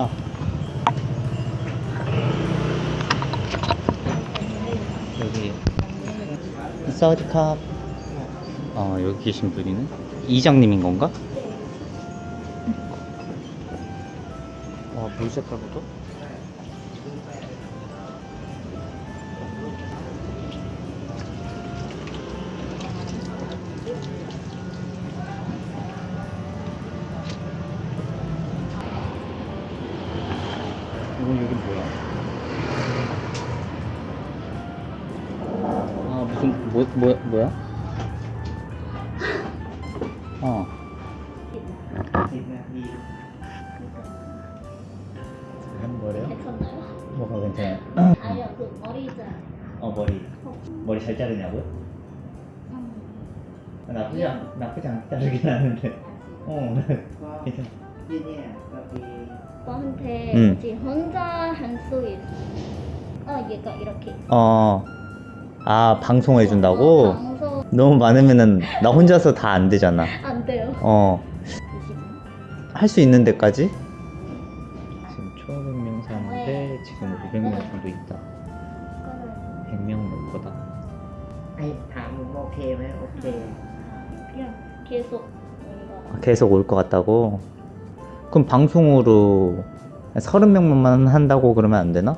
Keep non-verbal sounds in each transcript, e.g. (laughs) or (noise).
아. 여기 사우디캅 아 여기 계신 분이네 이장님인 건가? 와 물 색깔부터 뭐, 뭐야? 어. 한 거래요? 뭐가 괜찮아? 아니요, 그 머리 자. 어, 머리. 머리 잘 자르냐고요? 아, 나쁘지 않, 예. 나쁘지 않게 자르긴 하는데. 어, 네. 괜찮아. 너한테 음. 지금 혼자 한 속에 있어. 어, 얘가 이렇게. 어. 아 방송해 준다고? 방송. 너무 많으면 나 혼자서 다 안 되잖아 안 돼요 어 할 수 있는 데까지? 지금 초급 명사인데 지금 500명 정도 있다 100명 넘 거다 아니 다음 뭐 계획 오케이 그냥 계속 아, 계속 올 것 같다고? 그럼 방송으로 30명만 한다고 그러면 안 되나?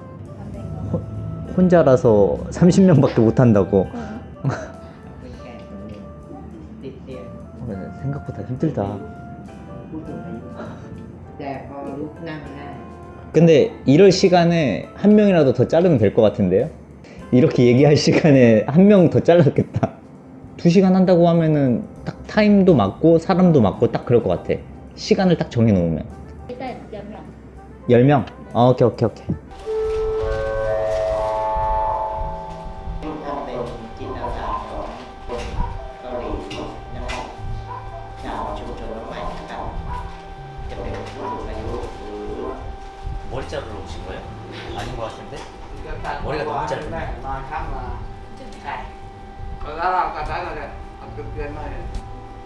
혼자라서 30명밖에 못한다고. 어. 어, 생각보다 힘들다. 근데 이럴 시간에 한 명이라도 더 자르면 될 것 같은데요? 이렇게 얘기할 시간에 한 명 더 잘랐겠다. 두시간 한다고 하면은 딱 타임도 맞고 사람도 맞고 딱 그럴 것 같아. 시간을 딱 정해놓으면. 일단 10명. 10명? 아, 오케이 오케이 오케이.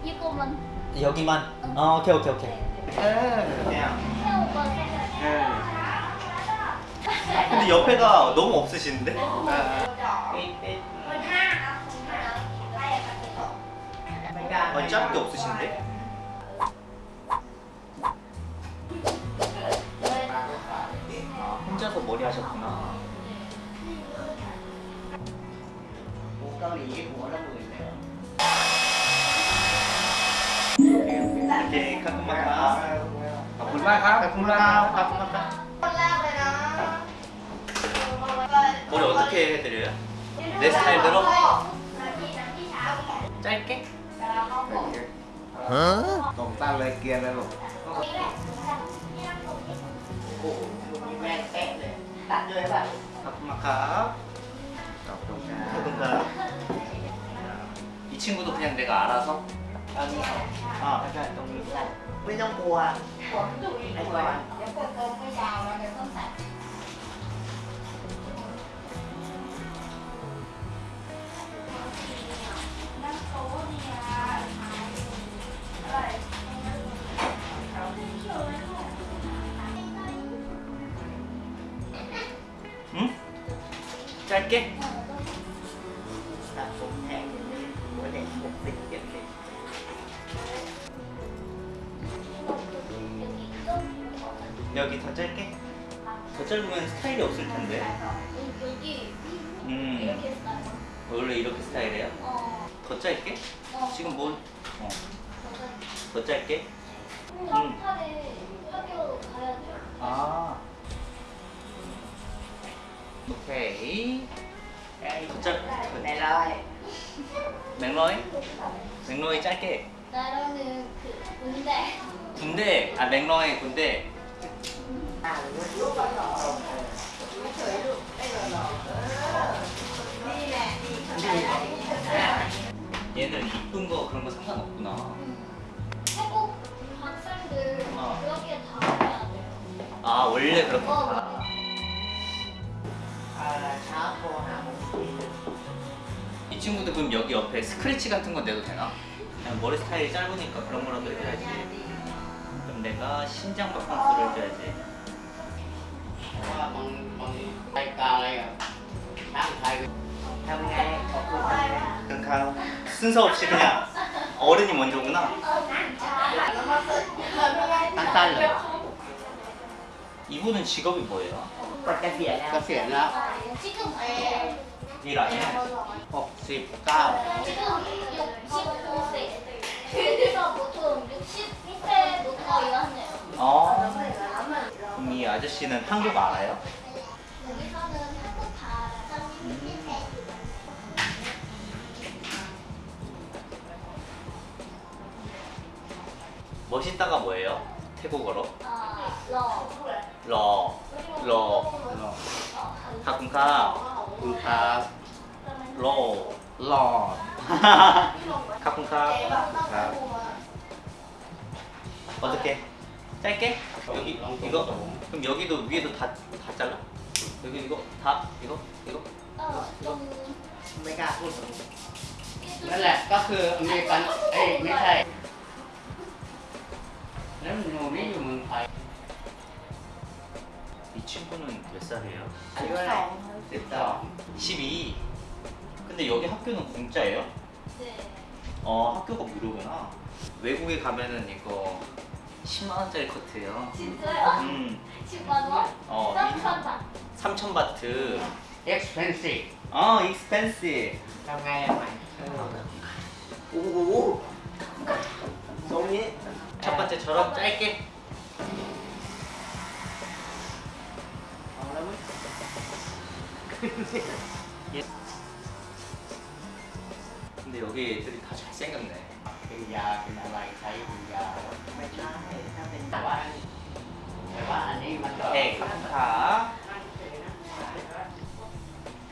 이거만. 여기만. 응. 어, 오케이 오케이 오케이. 근데 옆에가 너무 없으신데? 네. 아, 짧게 없으신데? 혼자서 머리 하셨구나. าหลีหัวละหมื่นเลยเคขอบคุณมากครับขอบคุณมากครับขอบคุณมากครับขอบคุณมากครับคนแรกเลยนะโมโดตะเคเตเรือ This time the rock ใจเก๊กฮะตรงตั้งเลยเกียร์เลยลูกโอ้โหแม่เป๊ะเลยตัดเลยแบบขอบคุณมากครับขอบคุณครับ 이 친구도 그냥 내가 알아서? 나면서 아. 약간 했던 그래서 왜냐 고아. 고아 응? 짧게? 여기 더 짧게? 더 짧으면 스타일이 없을 텐데 여기 음 이렇게 써요. 원래 이렇게 스타일이에요? 어. 더 짧게? 어. 지금 뭐? 어. 더 짧게? 한파에 학교 가야 돼요. 아 오케이 짤. 네 rồi 맥로이? 맥로이 짧게. 나로는 그 군대. 군대. 아 맥로이 군대. 얘들 이쁜 거 그런 거 상관없구나. 태국 학생들 어. 그렇게 다 해야 돼요. 아 원래 그렇게. 어, hả 이 친구도 그럼 여기 옆에 스크래치 같은 건 내도 되나? 그냥 머리 스타일이 짧으니까 그런 거라도 해야지. 그럼 내가 신장 바캉스를 해줘야지. 그러니까 순서 없이 그냥 어른이 먼저구나. rồi 이분은 직업이 뭐예요? phiền đó 지금 어, 일 아니야? 69 지금 65세. 그래서 보통 60세부터 일하네요. 어. 이 아저씨는 한국 알아요? 여기서는 한국 알아서 멋있다가 뭐예요? 태국어로? 어, 러. 러. 러. 가끔가. 군카. 러. 러. (laughs) 가끔가. 어떻게? 짧게? 여기 이거 그럼 여기도 위에도 다 다 잘라? 여기 이거 다 이거 이거 เออตรง ไม่กล้าพูดนั่นแหละก็คืออเมริกันเอ้ยไม่ใช่แล้วหนูนี่อยู่เมืองไทย 이 친구는 몇 살이에요? อายุเท่าไหร่สิบสอง 12. 근데 여기 학교는 공짜예요? 네. 어 학교가 무료구나. 외국에 가면은 이거 10만원짜리 커트예요. 진짜요? 음. 10만원? 어 3천 바트. 3천 바트. Expensive. 어 e x p e n s i 오오오. 성이 첫 번째 저런 짧게. (laughs) 예. 근데 여기 애들이 다 잘생겼네. เป็นยาเป็นอะไรใช้เป็นยาไม่ใช่ถ้าเป็นแต่ว่าแต่ว่าอันนี้มันก็ 오케이, 카프카.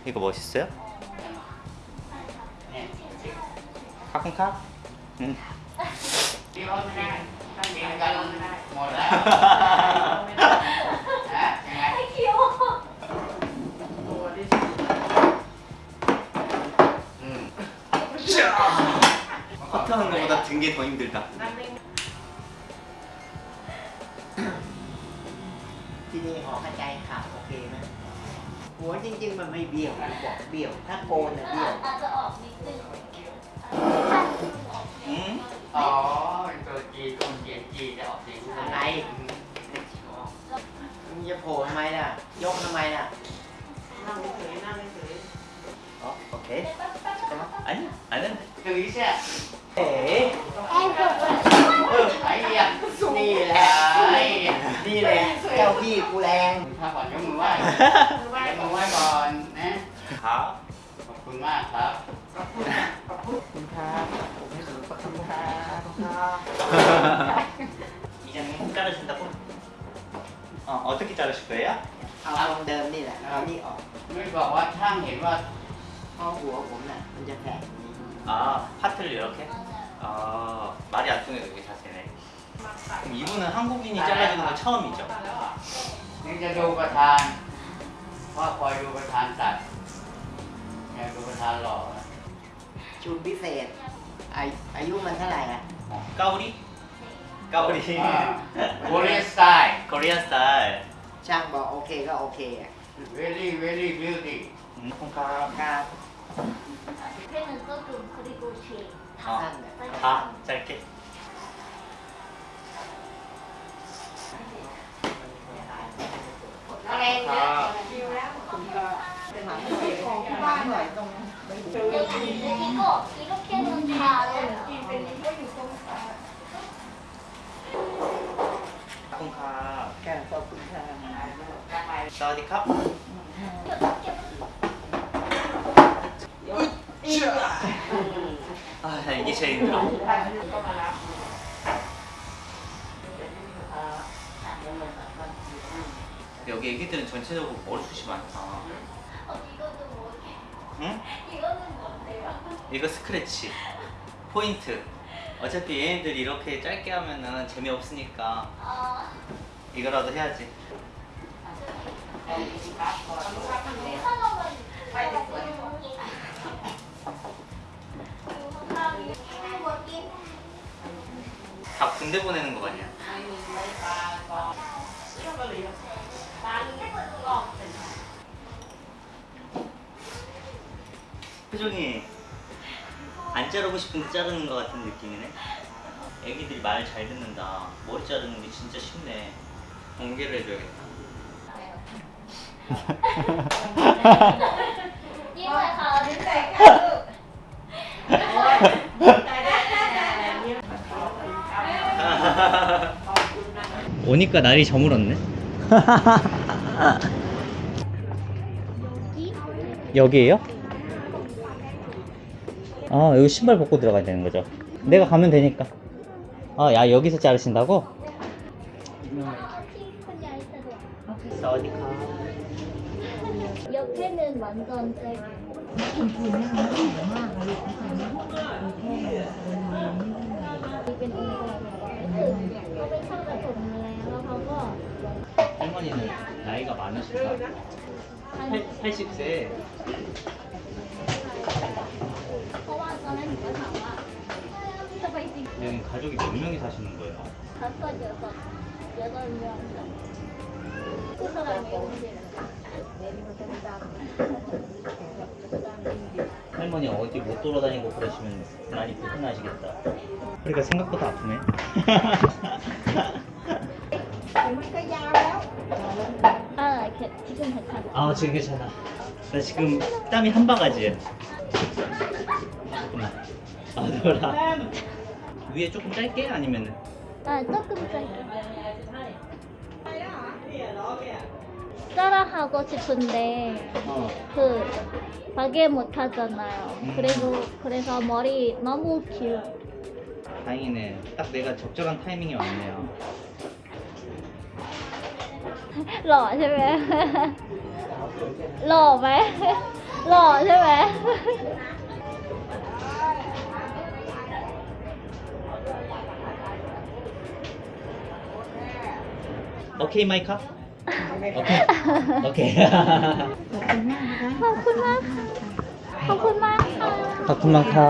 이거 멋있어요? เนี่ย 카프카? 응. ที่ว่าไม่ได้กินกันหมดแล้ว 것보다 든 게 더 힘들다. ที่นี่หอเข้าใจค่ะโอเคไหมหัวจริง ๆ มันไม่เบี้ยวบอกเบี้ยว ถ้าโกนน่ะเบี้ยว อาจจะออกนิดนึง 응? อ๋อเป็นตัวจีคนเขียนจีจะออกเสียงอะไรมึงจะโผล่ทำไมล่ะ ยกทำไมล่ะ 어, 오케이. 잠깐만. 아니, 안 했네. คือใช่ 에이. เออไอ้เหี้ยนี่แหละไอ้นี่แหละเจ้าพี่กูแรงถ้าก่อนยกมือไหว้ยกมือไหว้ก่อนนะ 가. ขอบคุณมากครับ ขอบคุณขอบคุณครับผมให้สุดขอบคุณครับ 이장님 자르신다고? 어, 어떻게 자르실 거예요? เอาตรงเดิมนี่แหละเอานี่ออกไม่บอกว่าช่างเห็นว่าข้อหัวผมน่ะมันจะแข็ง 아, 파트를 이렇게? 아, 말이 안 통해서 이게 자세네. 그럼 이분은 한국인이 잘라주는 건 처음이죠? นี่จะดูประธานพ่อคอยดูประธานตัดเนี่ยดูประธานหล่อชุดพิเศษอาอายุมันเท่าไหร่อ่ะ 어, 까우리? 까우리. โคเรียสไตล์ 코리안 스타일. ช่างบอกโอเคก็โอเคอ่ะ very very beauty 음, 콩카. ครับ 펜은 조금 그리고 쉐. 어, 다 짧게. อะไร 다. 여기 이거 이렇게는 다 알아요. 콩카. แค่ขอบคุณค่ะ 사 와디캅. 제일 힘들어. 여기 애기들은 전체적으로 머리숱이 많다. 어, 뭐게? 응? 이거는 뭔데요? 이거 스크래치. 포인트. 어차피 얘네들 이렇게 짧게 하면은 재미없으니까 아, 이거라도 해야지. 내 다 군대 보내는 거 아니야? 표정이 안 자르고 싶은데 그 자르는 것 같은 느낌이네 애기들이 말 잘 듣는다 머리 자르는 게 진짜 쉽네 공개를 해줘야겠다 (laughs) (laughs) 이거 다 어딨어? (laughs) 오니까 날이 저물었네. 여기에요? 아 여기 신발 벗고 들어가야 되는 거죠. 내가 가면 되니까. 아 야 여기서 자르신다고? 됐어 어디 가? 옆에는 완전 짧고 이게 뭔가 할머니는 나이가 많으신가? 80, 80세 여기 가족이 몇 명이 사시는 거예요? 다섯, 여섯, 여덟 명. 그 사람이 할머니 어디 못 돌아다니고 그러시면 많이 불편하시겠다. 그러니까 생각보다 아프네. (laughs) 지금 괜찮아 아 지금 괜찮아. 나 지금 땀이 한 바가지야. 잠깐만. 아 놀라. 위에 조금 짧게 아니면은 아 조금 짧게 따라하고 싶은데 어. 그 가게 못 하잖아요. 음. 그리고 그래서 머리 너무 길어. 다행이네. 딱 내가 적절한 타이밍이 왔네요. หล่อใช่ไหมหล่อไหมหล่อใช่ไหมโอเคไหมครับ โอเค โอเค ขอบคุณมากค่ะขอบคุณมากค่ะ ขอบคุณมากค่ะ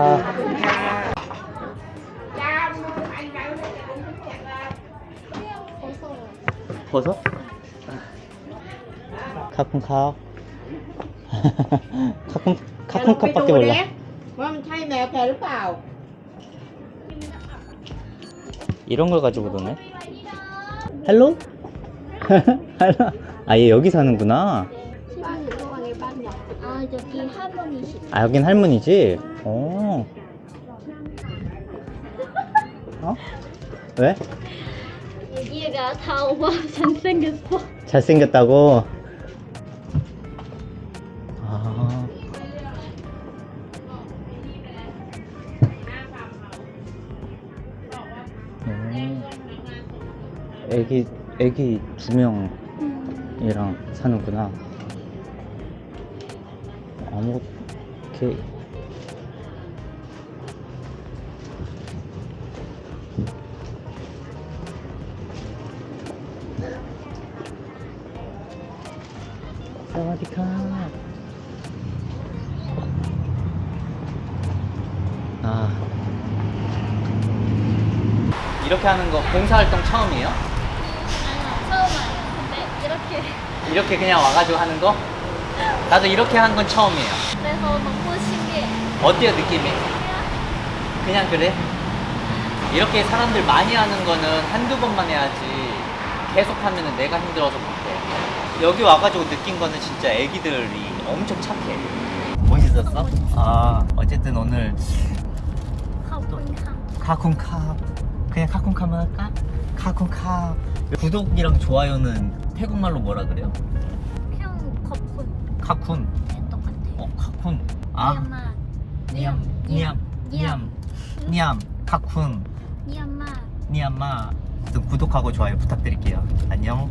โพสต์ 카쿤카. 카쿤 카쿤카밖에 몰라. ว่ามันใช่แมวแกหรือเปล่า 이런 걸 가지고 노네. 헬로? 헬로. 아, 얘 여기 사는구나. 아 저기 할머니시. 아, 여긴 할머니지? 어. 어? 왜? 여기가 다 오빠 잘생겼어. 잘생겼다고? 애기, 애기 두 명이랑 사는구나. 아무, 이렇게. 사와디카. 아. 이렇게 하는 거 봉사활동 처음이에요? 이렇게 이렇게 그냥 와가지고 하는 거? 나도 이렇게 한 건 처음이에요 그래서 너무 신기해 어때요 느낌이? 그냥 그래? 이렇게 사람들 많이 하는 거는 한두 번만 해야지 계속 하면 내가 힘들어서 못해 여기 와가지고 느낀 거는 진짜 애기들이 엄청 착해 멋있었어? 아 어쨌든 오늘 카쿤카 그냥 카쿤카만 할까? 카쿤카. 구독이랑 좋아요는 태국말로 뭐라 그래요? 형 커쿤. 카쿤. 똑같아요. 어 카쿤. 아. 니암 니암 니암 니암 카쿤. 니암마. 니암마. 구독하고 좋아요 부탁드릴게요. 안녕.